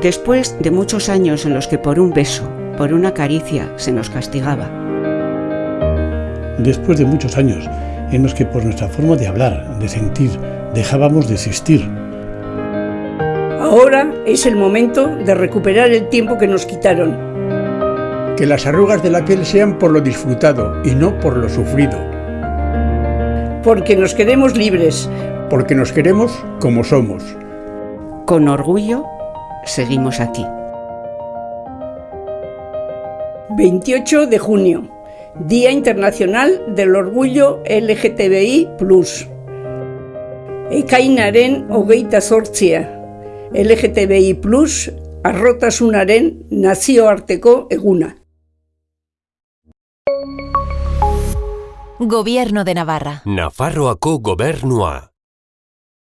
Después de muchos años en los que por un beso, por una caricia, se nos castigaba. Después de muchos años en los que por nuestra forma de hablar, de sentir, dejábamos de existir. Ahora es el momento de recuperar el tiempo que nos quitaron. Que las arrugas de la piel sean por lo disfrutado y no por lo sufrido. Porque nos queremos libres. Porque nos queremos como somos. Con orgullo, seguimos aquí. 28 de junio, Día Internacional del Orgullo LGTBI+. Ekainaren hogeita sortzia. LGTBI+, arrotasunaren nazioarteko eguna. Gobierno de Navarra. Nafarroako gobernua.